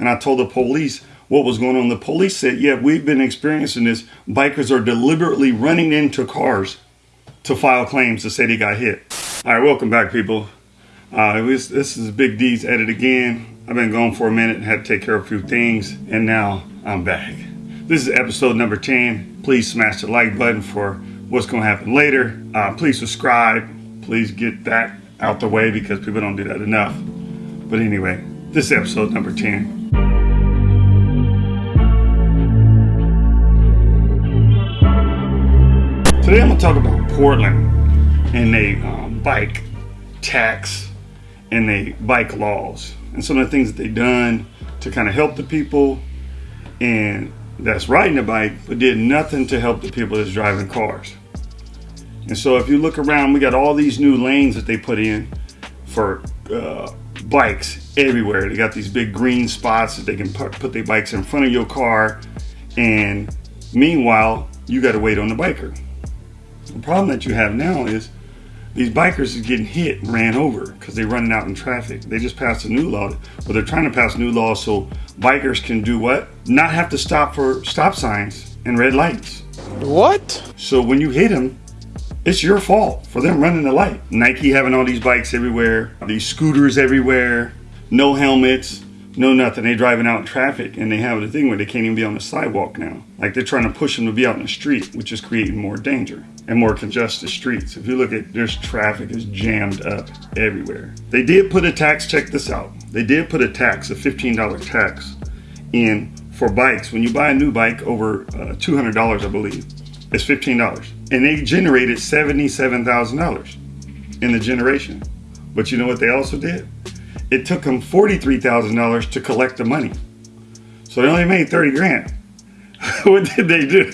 and I told the police what was going on. The police said, yeah, we've been experiencing this. Bikers are deliberately running into cars to file claims to say they got hit. All right, welcome back, people. Uh, was, this is Big D's edit again. I've been gone for a minute, and had to take care of a few things, and now I'm back. This is episode number 10. Please smash the like button for what's going to happen later. Uh, please subscribe. Please get that out the way because people don't do that enough. But anyway, this is episode number 10. Today I'm going to talk about Portland and a um, bike tax and the bike laws and some of the things that they've done to kind of help the people and that's riding a bike but did nothing to help the people that's driving cars. And so if you look around, we got all these new lanes that they put in for uh, bikes everywhere. They got these big green spots that they can put, put their bikes in front of your car. And meanwhile, you got to wait on the biker. The problem that you have now is these bikers is getting hit and ran over because they're running out in traffic. They just passed a new law, but they're trying to pass new laws so bikers can do what? Not have to stop for stop signs and red lights. What? So when you hit them, it's your fault for them running the light. Nike having all these bikes everywhere, these scooters everywhere, no helmets, no nothing. They driving out in traffic and they have the thing where they can't even be on the sidewalk now. Like they're trying to push them to be out in the street, which is creating more danger and more congested streets. If you look at there's traffic is jammed up everywhere. They did put a tax, check this out. They did put a tax, a $15 tax in for bikes. When you buy a new bike over uh, $200, I believe, it's $15. And they generated $77,000 in the generation. But you know what they also did? It took them $43,000 to collect the money. So they only made 30 grand. what did they do?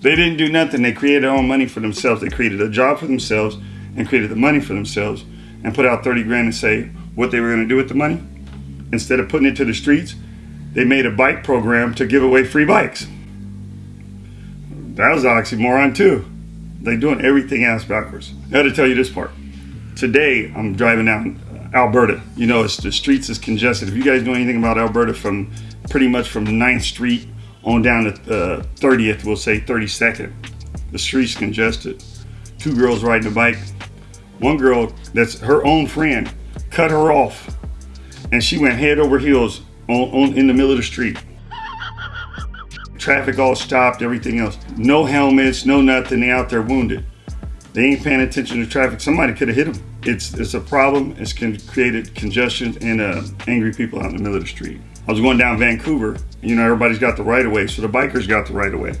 They didn't do nothing. They created their own money for themselves. They created a job for themselves and created the money for themselves and put out 30 grand and say what they were going to do with the money. Instead of putting it to the streets, they made a bike program to give away free bikes. That was oxymoron too. They're doing everything else backwards. I got to tell you this part. Today, I'm driving down Alberta. You know, it's, the streets is congested. If you guys know anything about Alberta, from pretty much from 9th Street on down to uh, 30th, we'll say 32nd, the street's congested. Two girls riding a bike. One girl that's her own friend cut her off, and she went head over heels on, on in the middle of the street traffic all stopped, everything else. No helmets, no nothing. They out there wounded. They ain't paying attention to traffic. Somebody could have hit them. It's it's a problem. It's can created congestion and uh, angry people out in the middle of the street. I was going down Vancouver. You know, everybody's got the right of way, so the bikers got the right of way.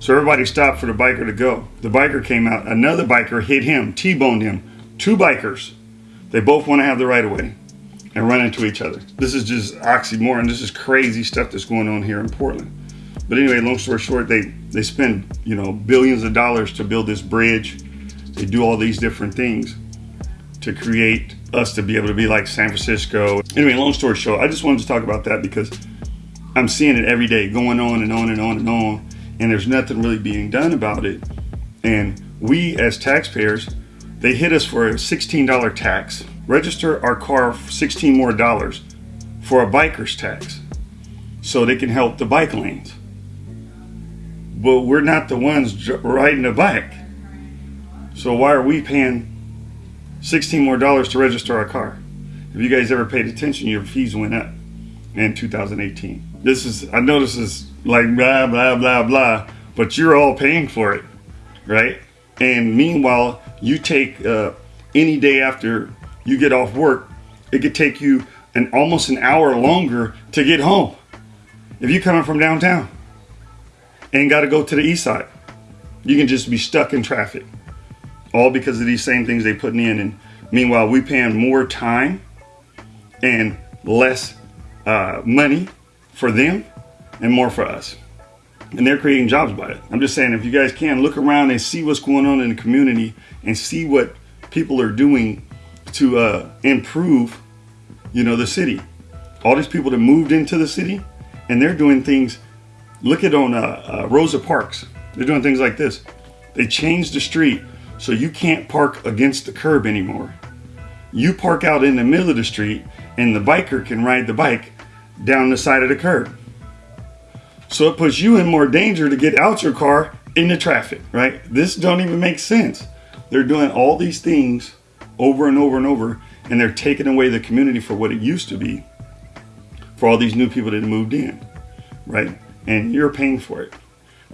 So everybody stopped for the biker to go. The biker came out. Another biker hit him, T-boned him. Two bikers. They both want to have the right of way and run into each other. This is just oxymoron. This is crazy stuff that's going on here in Portland. But anyway, long story short, they they spend you know billions of dollars to build this bridge. They do all these different things to create us to be able to be like San Francisco. Anyway, long story short, I just wanted to talk about that because I'm seeing it every day going on and on and on and on, and there's nothing really being done about it. And we as taxpayers, they hit us for a $16 tax. Register our car for 16 more dollars for a biker's tax so they can help the bike lanes but we're not the ones riding the bike. So why are we paying 16 more dollars to register our car? If you guys ever paid attention, your fees went up in 2018. This is, I know this is like blah, blah, blah, blah, but you're all paying for it, right? And meanwhile, you take uh, any day after you get off work, it could take you an almost an hour longer to get home if you're coming from downtown ain't got to go to the east side. You can just be stuck in traffic, all because of these same things they putting in. And meanwhile, we paying more time and less uh, money for them and more for us. And they're creating jobs by it. I'm just saying, if you guys can look around and see what's going on in the community and see what people are doing to uh, improve, you know, the city. All these people that moved into the city and they're doing things Look at on uh, uh, Rosa Parks. They're doing things like this. They changed the street so you can't park against the curb anymore. You park out in the middle of the street and the biker can ride the bike down the side of the curb. So it puts you in more danger to get out your car into traffic, right? This don't even make sense. They're doing all these things over and over and over, and they're taking away the community for what it used to be for all these new people that moved in, right? And you're paying for it.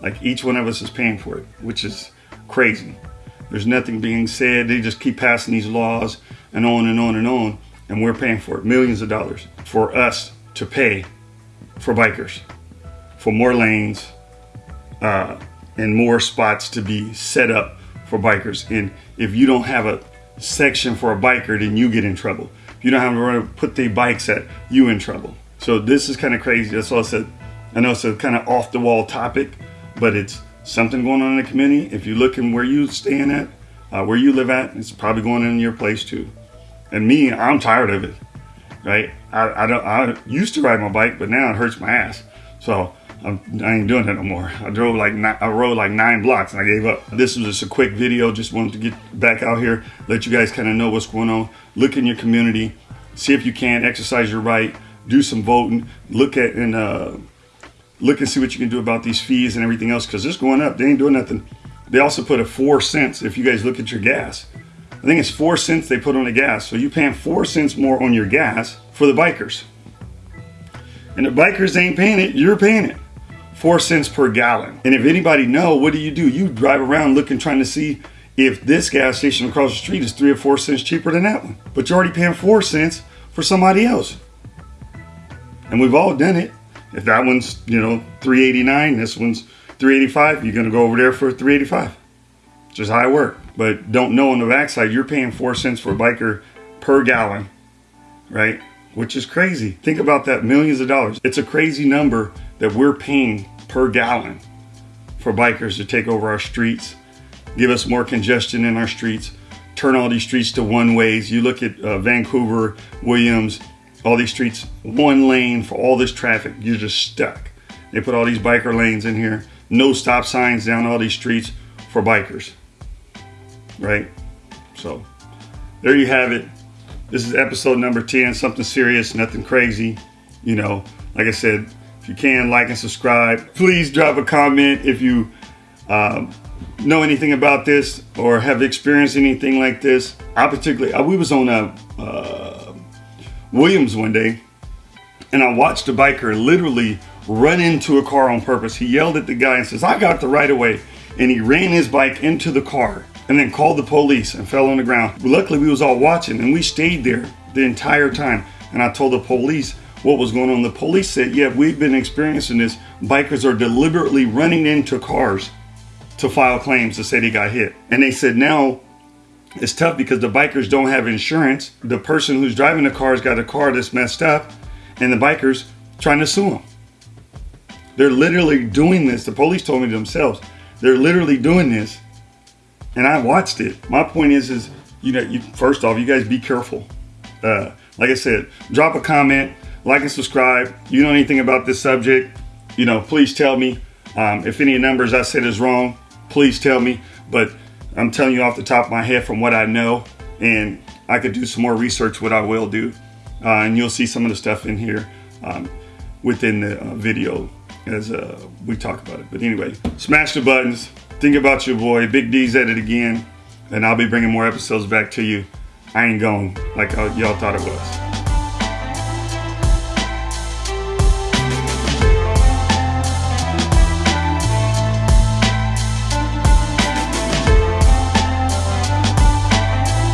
Like each one of us is paying for it, which is crazy. There's nothing being said. They just keep passing these laws and on and on and on, and we're paying for it. Millions of dollars for us to pay for bikers, for more lanes, uh, and more spots to be set up for bikers. And if you don't have a section for a biker, then you get in trouble. If you don't have to put the bikes at, you in trouble. So this is kind of crazy. That's all I said. I know it's a kind of off the wall topic, but it's something going on in the community. If you're looking where you staying at, uh, where you live at, it's probably going in your place too. And me, I'm tired of it. Right? I, I don't. I used to ride my bike, but now it hurts my ass. So I'm, I ain't doing that no more. I drove like I rode like nine blocks and I gave up. This was just a quick video. Just wanted to get back out here, let you guys kind of know what's going on. Look in your community, see if you can exercise your right, do some voting, look at and uh, look and see what you can do about these fees and everything else because it's going up. They ain't doing nothing. They also put a four cents if you guys look at your gas. I think it's four cents they put on the gas. So you paying four cents more on your gas for the bikers. And the bikers ain't paying it, you're paying it. Four cents per gallon. And if anybody know, what do you do? You drive around looking, trying to see if this gas station across the street is three or four cents cheaper than that one. But you're already paying four cents for somebody else. And we've all done it. If that one's, you know, 389, this one's 385, you're gonna go over there for 385. Just how I work. But don't know on the backside, you're paying four cents for a biker per gallon, right? Which is crazy. Think about that, millions of dollars. It's a crazy number that we're paying per gallon for bikers to take over our streets, give us more congestion in our streets, turn all these streets to one ways. You look at uh, Vancouver, Williams, all these streets, one lane for all this traffic. You're just stuck. They put all these biker lanes in here, no stop signs down all these streets for bikers, right? So there you have it. This is episode number 10, something serious, nothing crazy. You know, like I said, if you can, like and subscribe. Please drop a comment if you um, know anything about this or have experienced anything like this. I particularly, I, we was on a, uh, Williams one day, and I watched a biker literally run into a car on purpose. He yelled at the guy and says, I got the right of way. And he ran his bike into the car and then called the police and fell on the ground. Luckily, we was all watching and we stayed there the entire time. And I told the police what was going on. The police said, yeah, we've been experiencing this. Bikers are deliberately running into cars to file claims to say they got hit. And they said now it's tough because the bikers don't have insurance. The person who's driving the car's got a car that's messed up, and the bikers trying to sue them. They're literally doing this. The police told me themselves. They're literally doing this, and I watched it. My point is, is you know, you, first off, you guys be careful. Uh, like I said, drop a comment, like and subscribe. You know anything about this subject? You know, please tell me. Um, if any numbers I said is wrong, please tell me. But I'm telling you off the top of my head from what I know, and I could do some more research, what I will do. Uh, and you'll see some of the stuff in here um, within the uh, video as uh, we talk about it. But anyway, smash the buttons. Think about your boy. Big D's at it again. And I'll be bringing more episodes back to you. I ain't going like y'all thought it was.